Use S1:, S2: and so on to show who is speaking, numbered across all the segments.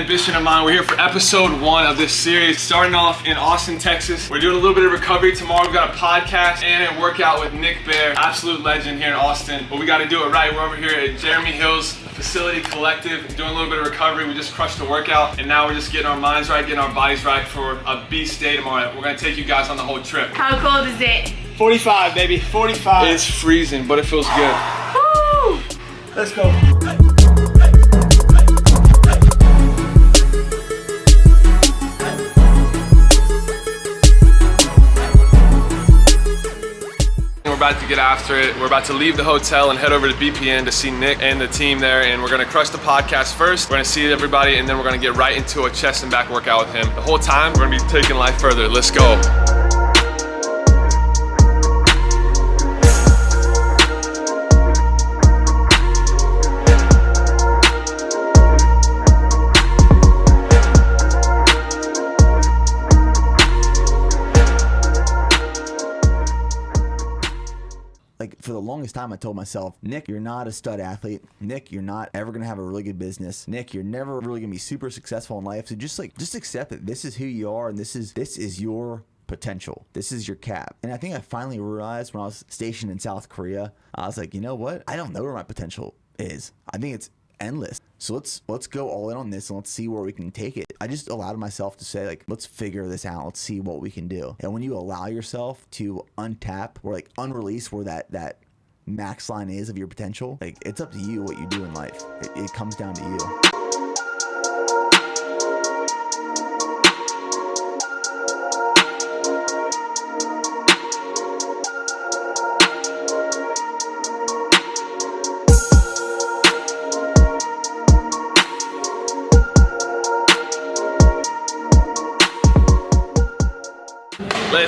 S1: with ambition in mind. We're here for episode one of this series, starting off in Austin, Texas. We're doing a little bit of recovery tomorrow. We've got a podcast and a workout with Nick Bare, absolute legend here in Austin. But we got to do it right. We're over here at Jeremy Hills Facility Collective, doing a little bit of recovery. We just crushed the workout, and now we're just getting our minds right, getting our bodies right for a beast day tomorrow. We're gonna take you guys on the whole trip.
S2: How cold is it?
S3: 45, baby, 45.
S1: It's freezing, but it feels good.
S2: Woo!
S3: Let's go.
S1: About to get after it. We're about to leave the hotel and head over to BPN to see Nick and the team there. And we're gonna crush the podcast first. We're gonna see everybody, and then we're gonna get right into a chest and back workout with him. The whole time, we're gonna be taking life further. Let's go.
S4: For the longest time I told myself, Nick, you're not a stud athlete. Nick, you're not ever gonna have a really good business. Nick, you're never really gonna be super successful in life. So just like just accept that this is who you are and this is this is your potential. This is your cap. And I think I finally realized when I was stationed in South Korea, I was like, you know what? I don't know where my potential is. I think it's endless. So let's let's go all in on this and let's see where we can take it. I just allowed myself to say like let's figure this out. Let's see what we can do. And when you allow yourself to untap or like unrelease where that that max line is of your potential, like it's up to you what you do in life. It, it comes down to you.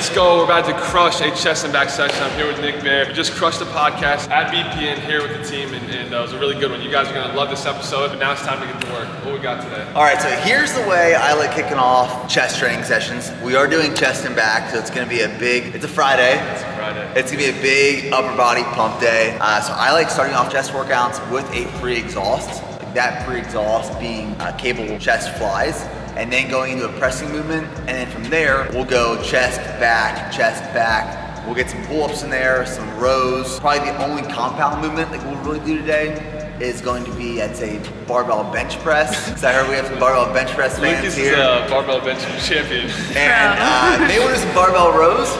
S1: Let's go. We're about to crush a chest and back session. I'm here with Nick Bare. We just crushed the podcast at BPN here with the team, and, and uh, it was a really good one. You guys are going to love this episode, but now it's time to get to work. What we got today?
S5: All right, so here's the way I like kicking off chest training sessions. We are doing chest and back, so it's gonna be a big, it's a Friday.
S1: It's Friday.
S5: It's gonna be a big upper body pump day. Uh, so I like starting off chest workouts with a pre-exhaust. Like that pre-exhaust being uh, cable chest flies, and then going into a pressing movement, and then from there we'll go chest back, chest back. We'll get some pull-ups in there, some rows. Probably the only compound movement that we'll really do today is going to be, I'd say, barbell bench press. Because I heard we have some barbell bench press fans
S1: Lucas
S5: here.
S1: is a barbell bench champion.
S5: And uh, maybe we'll do some barbell rows,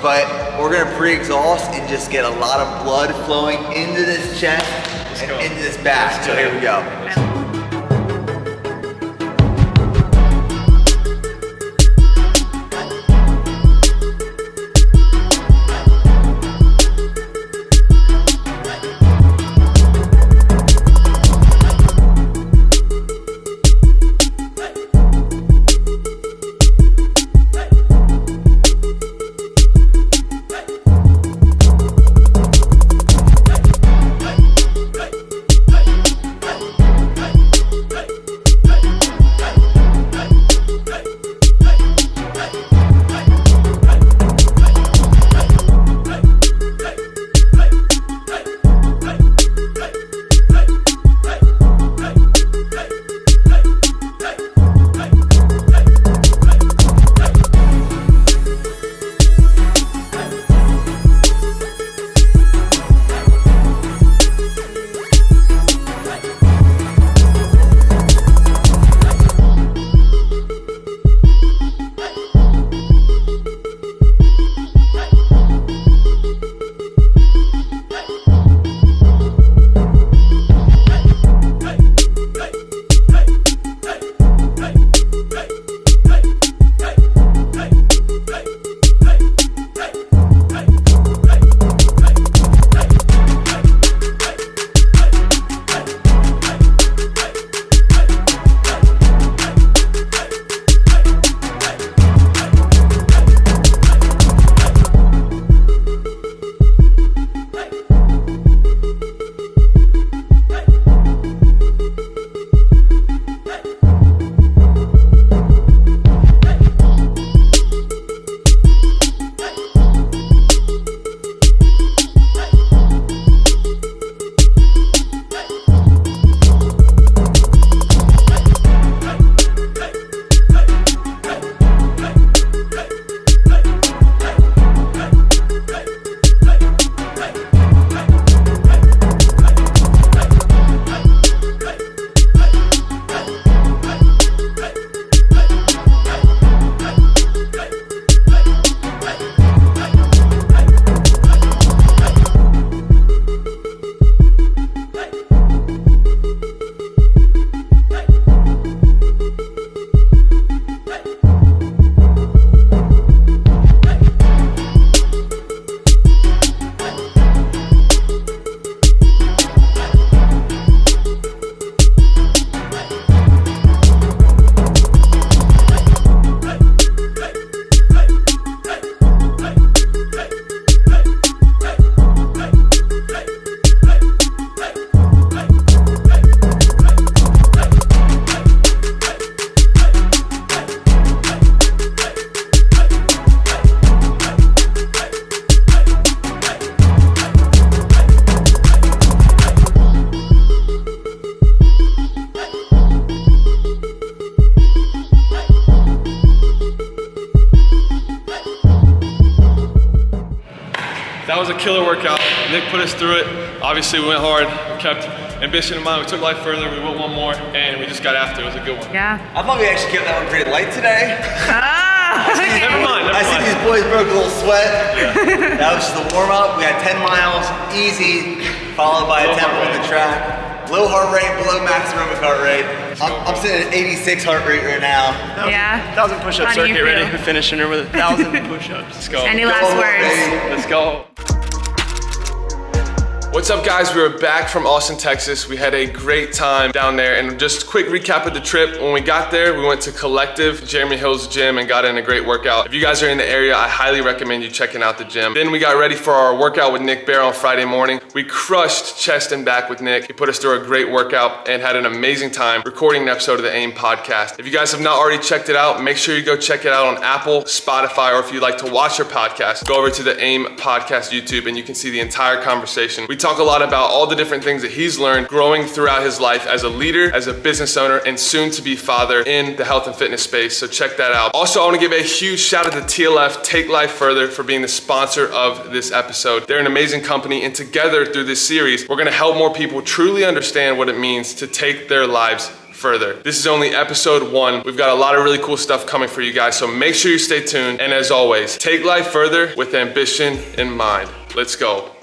S5: but we're gonna pre-exhaust and just get a lot of blood flowing into this chest and
S1: go.
S5: into this back. So here we go.
S1: That was a killer workout. Nick put us through it. Obviously, we went hard. We kept ambition in mind. We took life further. We went one more, and we just got after. It It was a good one.
S2: Yeah.
S5: I thought we actually kept that one pretty light today.
S2: Ah, okay.
S1: Never mind. Never
S5: I see these boys broke a little sweat. That was just the warm up. We had 10 miles, easy, followed by a tempo
S1: heart
S5: on the track. Low heart rate, below max aerobic heart rate. I'm, I'm sitting at 86 heart rate right now.
S2: Yeah.
S3: Thousand push-up
S2: How do
S3: circuit ready.
S2: feel?
S3: We're finishing her with a thousand push-ups.
S1: Let's go.
S2: Any
S5: Go,
S2: last words?
S1: Go. What's up, guys? We are back from Austin, Texas. We had a great time down there. And just quick recap of the trip. When we got there, we went to Collective, Jeremy Hill's gym, and got in a great workout. If you guys are in the area, I highly recommend you checking out the gym. Then we got ready for our workout with Nick Bare on Friday morning. We crushed chest and back with Nick. He put us through a great workout and had an amazing time recording an episode of the AIM podcast. If you guys have not already checked it out, make sure you go check it out on Apple, Spotify, or if you'd like to watch your podcast, go over to the AIM podcast YouTube and you can see the entire conversation. We talk a lot about all the different things that he's learned growing throughout his life as a leader, as a business owner, and soon to be father in the health and fitness space. So check that out. Also, I want to give a huge shout out to TLF Take Life Further for being the sponsor of this episode. They're an amazing company, and together through this series, we're going to help more people truly understand what it means to take their lives further. This is only episode one. We've got a lot of really cool stuff coming for you guys, so make sure you stay tuned. And as always, take life further with ambition in mind. Let's go.